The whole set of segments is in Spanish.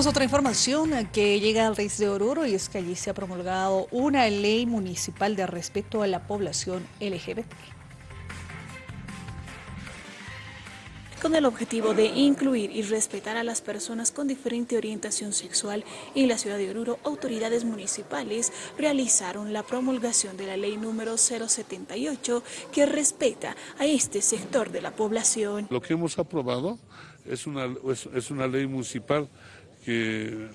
Pues otra información que llega al Reis de Oruro y es que allí se ha promulgado una ley municipal de respeto a la población LGBT. con el objetivo de incluir y respetar a las personas con diferente orientación sexual en la ciudad de Oruro, autoridades municipales realizaron la promulgación de la ley número 078 que respeta a este sector de la población. Lo que hemos aprobado es una, es una ley municipal que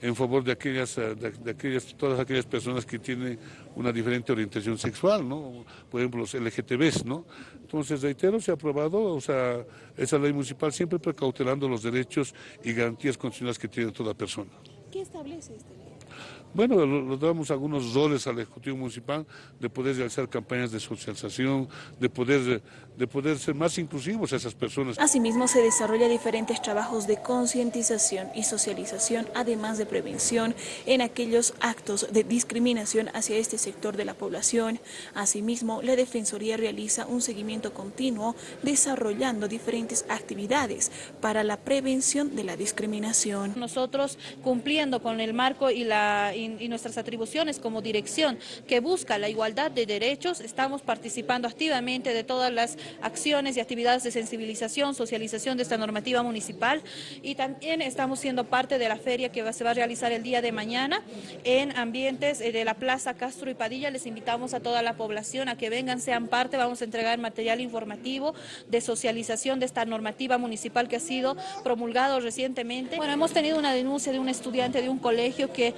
en favor de aquellas, de, aquellas, todas aquellas personas que tienen una diferente orientación sexual, ¿no? Por ejemplo, los LGTBs, ¿no? Entonces, reitero, se ha aprobado, o sea, esa ley municipal siempre precautelando los derechos y garantías constitucionales que tiene toda persona. ¿Qué establece esta ley? Bueno, le damos algunos roles al Ejecutivo Municipal de poder realizar campañas de socialización, de poder, de poder ser más inclusivos a esas personas. Asimismo, se desarrolla diferentes trabajos de concientización y socialización, además de prevención en aquellos actos de discriminación hacia este sector de la población. Asimismo, la Defensoría realiza un seguimiento continuo desarrollando diferentes actividades para la prevención de la discriminación. Nosotros cumpliendo con el marco y la y, nuestras atribuciones como dirección que busca la igualdad de derechos, estamos participando activamente de todas las acciones y actividades de sensibilización, socialización de esta normativa municipal y también estamos siendo parte de la feria que se va a realizar el día de mañana en ambientes eh, de la Plaza Castro y Padilla. Les invitamos a toda la población a que vengan, sean parte, vamos a entregar material informativo de socialización de esta normativa municipal que ha sido promulgado recientemente. Bueno, hemos tenido una denuncia de un estudiante de un colegio que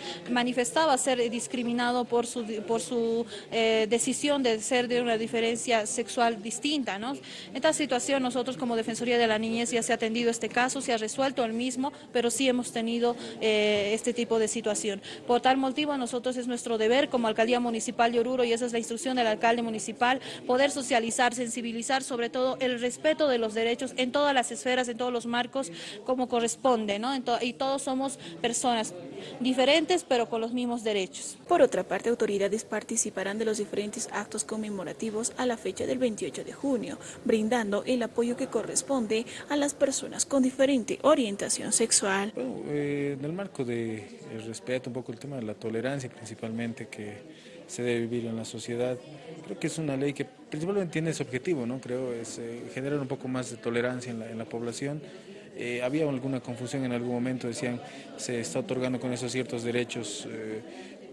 manifestaba ser discriminado por su, por su eh, decisión de ser de una diferencia sexual distinta. ¿no? En esta situación nosotros como Defensoría de la Niñez ya se ha atendido este caso, se ha resuelto el mismo, pero sí hemos tenido eh, este tipo de situación. Por tal motivo nosotros es nuestro deber como Alcaldía Municipal de Oruro y esa es la instrucción del alcalde municipal, poder socializar, sensibilizar sobre todo el respeto de los derechos en todas las esferas, en todos los marcos como corresponde, ¿no? y todos somos personas diferentes pero con los mismos derechos. Por otra parte, autoridades participarán de los diferentes actos conmemorativos a la fecha del 28 de junio, brindando el apoyo que corresponde a las personas con diferente orientación sexual. Bueno, eh, en el marco del respeto, un poco el tema de la tolerancia principalmente que se debe vivir en la sociedad, creo que es una ley que principalmente tiene ese objetivo, ¿no? creo, es eh, generar un poco más de tolerancia en la, en la población eh, había alguna confusión en algún momento, decían se está otorgando con esos ciertos derechos eh,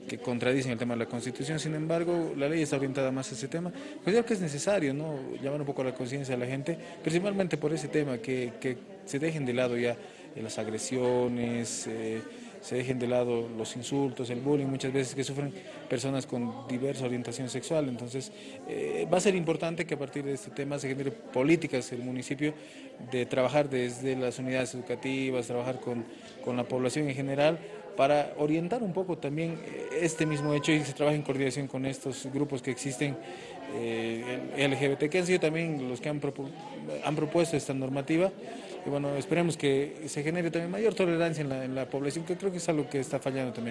que contradicen el tema de la Constitución, sin embargo la ley está orientada más a ese tema. Pues creo que es necesario ¿no? llamar un poco la conciencia de la gente, principalmente por ese tema, que, que se dejen de lado ya las agresiones, se dejen de lado los insultos, el bullying, muchas veces que sufren personas con diversa orientación sexual. Entonces, eh, va a ser importante que a partir de este tema se genere políticas en el municipio de trabajar desde las unidades educativas, trabajar con, con la población en general, para orientar un poco también eh, este mismo hecho y se trabaja en coordinación con estos grupos que existen eh, LGBT, que han sido también los que han, han propuesto esta normativa. Y bueno, esperemos que se genere también mayor tolerancia en la, en la población, que creo que es algo que está fallando también.